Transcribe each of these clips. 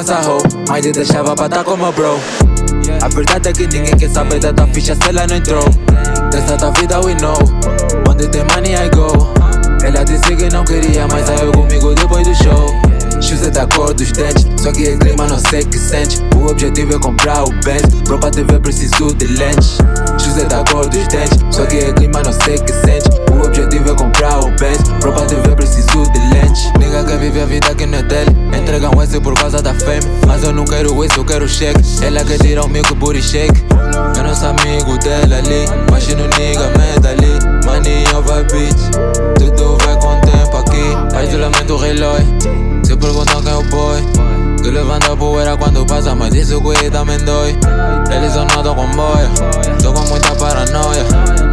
essa hoe, mas te deixava pra tá como bro. A verdade é que ninguém quer saber da tua ficha se ela não entrou. Dessa tua vida we know, onde tem money I go. Ela disse que não queria, mas saiu comigo depois do show. Shoes é da cor dos dentes, só que é clima não sei que sente. O objetivo é comprar o Benz, bro pra ver preciso de lentes. Shoes é da cor dos dentes, só que é clima não sei que sente. O objetivo é comprar o Benz, bro pra te da fame Mas eu não quero isso, eu quero cheque. Ela quer tirar o milk booty shake. Não sou amigo dela ali Imagina o nigga meta ali. Money over bitch. Tudo vai com o tempo aqui. Faz lamento relógio. Se perguntam quem é o boy Que levanta a poeira quando passa Mas isso que também dói Eles não com boia. Tô com muita paranoia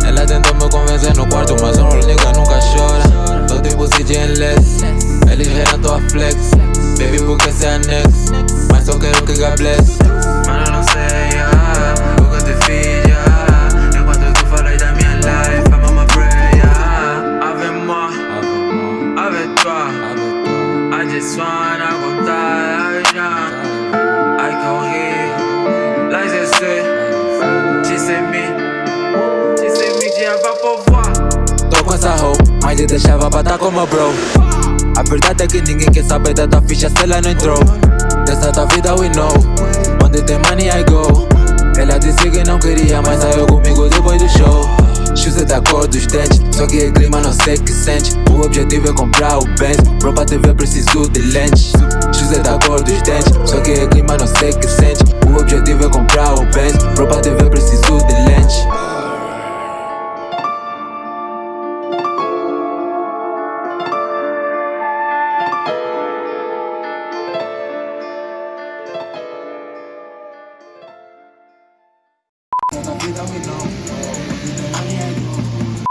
Geram tua flex. Baby porque se anexo Mas só quero que God bless. Mano não sei ah, o que eu te fiz ah, Enquanto tu falas da minha life I'm on my prayer. Ave moi Ave toi I just wanna contar a vida Ai que horrível Lá je sais Tu sais me Tu sais me vai povoar Tô com essa hoe, mas te deixava pra tá como bro A verdade é que ninguém quer saber da tua ficha se ela não entrou. Dessa tua vida we know. Onde tem money I go. Ela disse que não queria, mas saiu comigo depois do show. Shoes é da cor dos dentes Só que é clima não sei que sente. O objetivo é comprar o Benz Bro pra ver preciso de lentes. Shoes é da cor dos dentes Só que é clima não sei que sente. O objetivo é comprar o Benz Bro pra te Essa vida we know